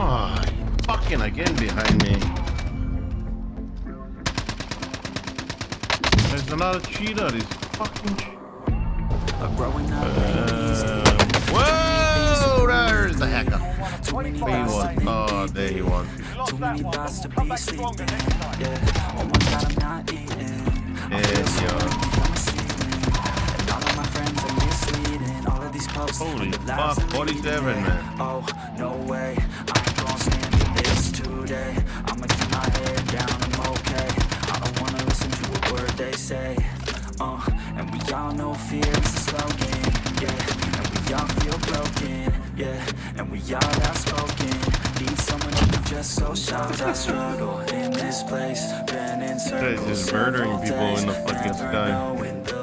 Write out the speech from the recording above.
Oh, fucking again behind me. There's another cheater. This fucking. Uh, whoa! There's the hacker. He was. Oh, there he was. Too many thoughts to be sleeping. Eh? Yeah. Oh my god, I'm not eating. Yes, yo. And all of my friends are misleading. All of these posts. Holy fuck, I'm eh? 47, man. Oh, no way. Say. Uh, and we all know fear is a slogan. Yeah, and we all feel broken. Yeah, and we all outspoken. Need someone who can just so shout. I struggle in this place. Been in circles just murdering people in the fucking sky.